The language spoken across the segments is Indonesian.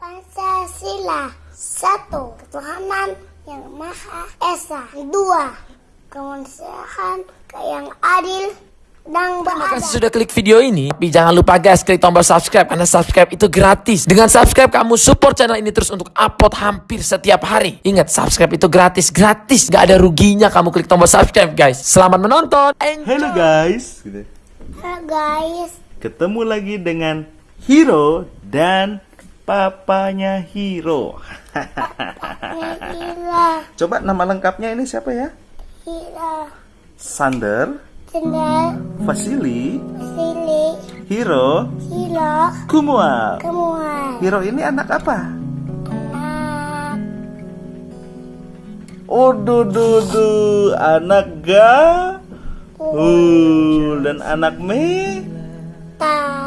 Pancasila Satu Ketuhanan yang Maha Esa Dua Kemanusiaan yang adil dan Terima beradab kasih sudah klik video ini. Tapi jangan lupa guys, klik tombol subscribe karena subscribe itu gratis. Dengan subscribe kamu support channel ini terus untuk upload hampir setiap hari. Ingat, subscribe itu gratis, gratis. Gak ada ruginya kamu klik tombol subscribe guys. Selamat menonton. Enjoy. Halo guys. Halo guys ketemu lagi dengan Hiro dan papanya Hiro. Coba nama lengkapnya ini siapa ya? Hira Sander, Cendal Vasili, Sili Hiro, Hilo Kumual. Kemuan Hiro ini anak apa? Anak. Oh dudu anak ga uh, dan anak me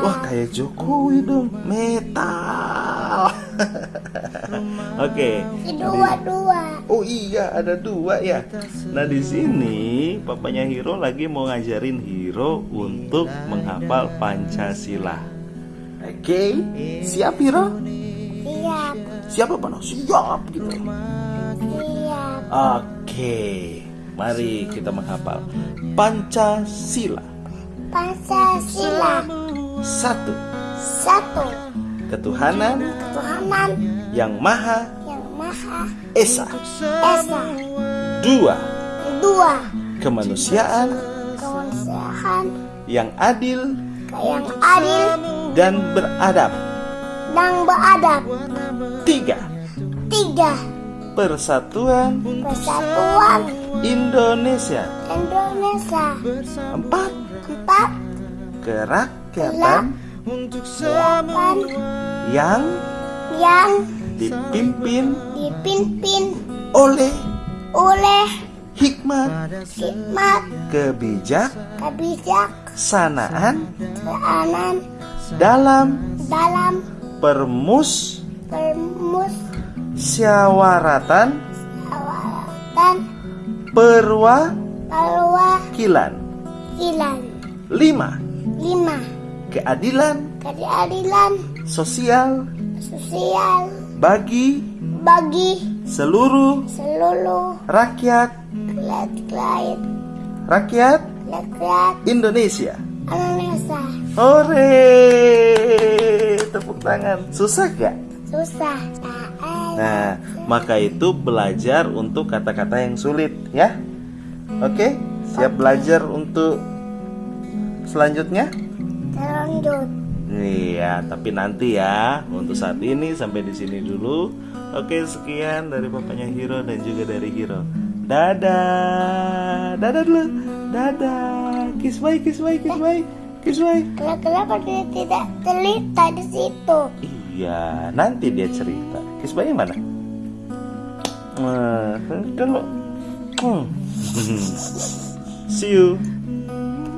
Wah kayak Jokowi dong Metal Oke. Dua-dua Oh iya ada dua ya. Nah di sini papanya Hiro lagi mau ngajarin Hiro untuk menghafal Pancasila. Oke. Siap Hiro? Siap. Siap apa no? Siap gitu. Siap. Oke. Mari kita menghafal Pancasila. Pancasila. Satu. Satu. Ketuhanan Ketuhanan yang Maha yang Maha Esa. Esa. Dua. Dua. Kemanusiaan. Kemanusiaan. Yang adil. Yang adil. Dan beradab. Dan beradab. Tiga. Tiga. Persatuan. Persatuan. Indonesia. Indonesia. Empat. Empat. Kerakyatan. Delapan yang Yang dipimpin dipimpin oleh oleh hikmat hikmat kebijaksanaan kebijaksanaan dalam dalam permus permusyawaratan syawaratan perwakilan. perwakilan. Lima. Lima. Keadilan keadilan. sosial sosial bagi bagi seluruh seluruh rakyat rakyat rakyat rakyat Indonesia. Indonesia Hore! Tepuk tangan. Susah gak? susah Nah, maka itu belajar untuk kata-kata yang sulit ya. Oke? Siap belajar untuk selanjutnya? terlanjut Iya, tapi nanti ya. Untuk saat ini sampai di sini dulu. Oke, sekian dari papanya Hiro dan juga dari Hiro. Dadah. Dadah dulu. Dadah. Kiss bye, kiss bye, kiss bye. Kiss bye. kenapa dia tidak terlihat di situ Iya, nanti dia cerita. Kiss bye yang mana? Nah, dulu. Hmm. See you.